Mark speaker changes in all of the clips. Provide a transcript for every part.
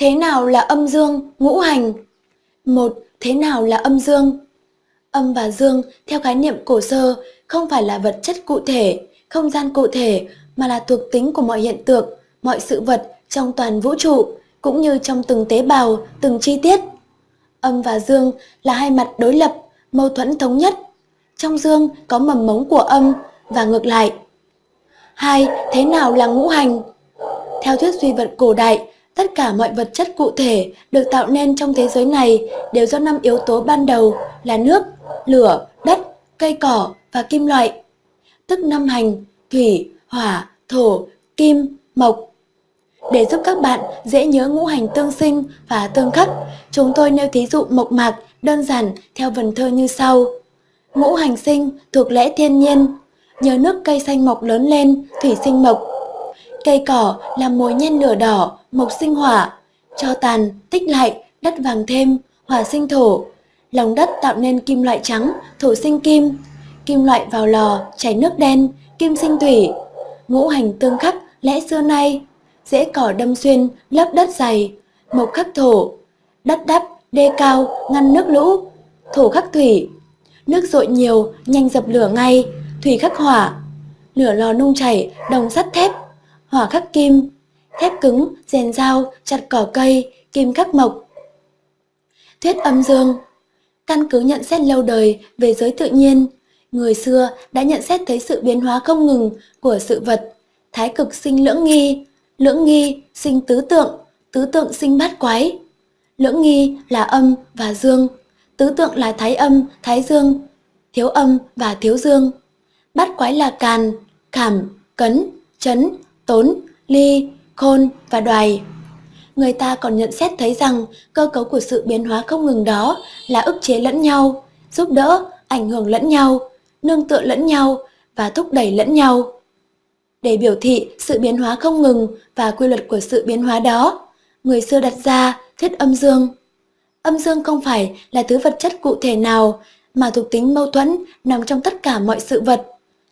Speaker 1: Thế nào là âm dương, ngũ hành? Một, thế nào là âm dương? Âm và dương theo khái niệm cổ sơ không phải là vật chất cụ thể, không gian cụ thể mà là thuộc tính của mọi hiện tượng, mọi sự vật trong toàn vũ trụ cũng như trong từng tế bào, từng chi tiết. Âm và dương là hai mặt đối lập, mâu thuẫn thống nhất. Trong dương có mầm mống của âm và ngược lại. Hai, thế nào là ngũ hành? Theo thuyết duy vật cổ đại, tất cả mọi vật chất cụ thể được tạo nên trong thế giới này đều do năm yếu tố ban đầu là nước, lửa, đất, cây cỏ và kim loại. Tức năm hành, thủy, hỏa, thổ, kim, mộc. Để giúp các bạn dễ nhớ ngũ hành tương sinh và tương khắc, chúng tôi nêu thí dụ mộc mạc đơn giản theo vần thơ như sau. Ngũ hành sinh thuộc lẽ thiên nhiên, nhờ nước cây xanh mọc lớn lên, thủy sinh mộc. Cây cỏ làm mối nhen lửa đỏ, mộc sinh hỏa, cho tàn, tích lại, đất vàng thêm, hỏa sinh thổ. Lòng đất tạo nên kim loại trắng, thổ sinh kim. Kim loại vào lò, chảy nước đen, kim sinh thủy. Ngũ hành tương khắc, lẽ xưa nay, dễ cỏ đâm xuyên, lấp đất dày, mộc khắc thổ. Đất đắp, đê cao, ngăn nước lũ, thổ khắc thủy. Nước dội nhiều, nhanh dập lửa ngay, thủy khắc hỏa. Lửa lò nung chảy, đồng sắt thép, hỏa khắc kim, thép cứng, rèn dao, chặt cỏ cây, kim khắc mộc. Thuyết âm dương Căn cứ nhận xét lâu đời về giới tự nhiên, người xưa đã nhận xét thấy sự biến hóa không ngừng của sự vật. Thái cực sinh lưỡng nghi, lưỡng nghi sinh tứ tượng, tứ tượng sinh bát quái. Lưỡng nghi là âm và dương, tứ tượng là thái âm, thái dương, thiếu âm và thiếu dương. Bát quái là càn, khảm, cấn, chấn, tốn, ly, khôn và đoài. Người ta còn nhận xét thấy rằng cơ cấu của sự biến hóa không ngừng đó là ức chế lẫn nhau, giúp đỡ, ảnh hưởng lẫn nhau, nương tựa lẫn nhau và thúc đẩy lẫn nhau. Để biểu thị sự biến hóa không ngừng và quy luật của sự biến hóa đó, người xưa đặt ra thuyết âm dương. Âm dương không phải là thứ vật chất cụ thể nào mà thuộc tính mâu thuẫn nằm trong tất cả mọi sự vật.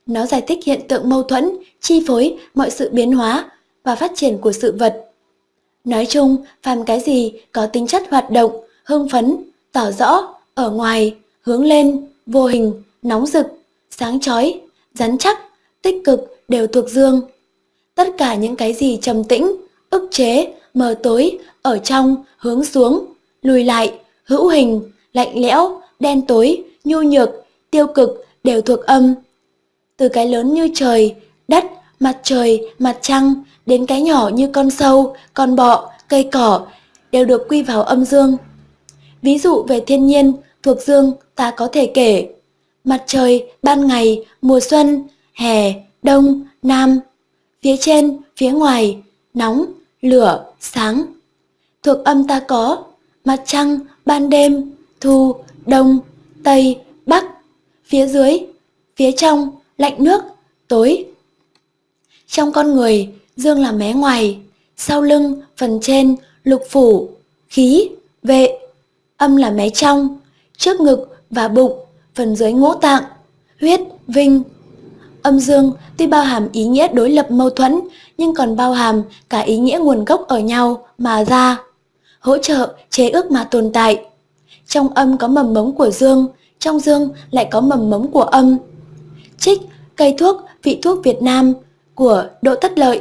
Speaker 1: Nó giải thích hiện tượng mâu thuẫn, chi phối mọi sự biến hóa và phát triển của sự vật. Nói chung, phàm cái gì có tính chất hoạt động, hưng phấn, tỏ rõ, ở ngoài, hướng lên, vô hình, nóng rực, sáng chói, rắn chắc, tích cực đều thuộc dương. Tất cả những cái gì trầm tĩnh, ức chế, mờ tối, ở trong, hướng xuống, lùi lại, hữu hình, lạnh lẽo, đen tối, nhu nhược, tiêu cực đều thuộc âm. Từ cái lớn như trời, đất, mặt trời, mặt trăng đến cái nhỏ như con sâu, con bọ, cây cỏ đều được quy vào âm dương. Ví dụ về thiên nhiên, thuộc dương ta có thể kể mặt trời, ban ngày, mùa xuân, hè, đông, nam, phía trên, phía ngoài, nóng, lửa, sáng. Thuộc âm ta có mặt trăng, ban đêm, thu, đông, tây, bắc, phía dưới, phía trong, lạnh nước, tối. Trong con người, dương là mé ngoài, sau lưng, phần trên, lục phủ, khí, vệ, âm là mé trong, trước ngực và bụng, phần dưới ngũ tạng, huyết, vinh. Âm dương tuy bao hàm ý nghĩa đối lập mâu thuẫn, nhưng còn bao hàm cả ý nghĩa nguồn gốc ở nhau mà ra, hỗ trợ, chế ước mà tồn tại. Trong âm có mầm mống của dương, trong dương lại có mầm mống của âm. Trích cây thuốc vị thuốc Việt Nam của Đỗ Tất Lợi.